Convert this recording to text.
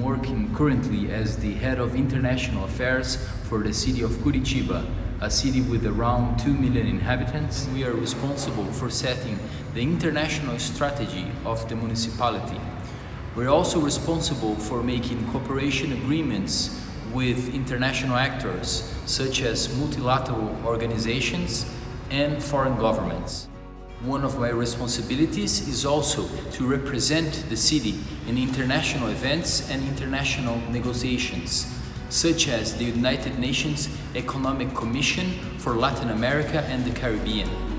Working currently as the head of international affairs for the city of Curitiba, a city with around 2 million inhabitants. We are responsible for setting the international strategy of the municipality. We're also responsible for making cooperation agreements with international actors such as multilateral organizations and foreign governments. One of my responsibilities is also to represent the city in international events and international negotiations, such as the United Nations Economic Commission for Latin America and the Caribbean.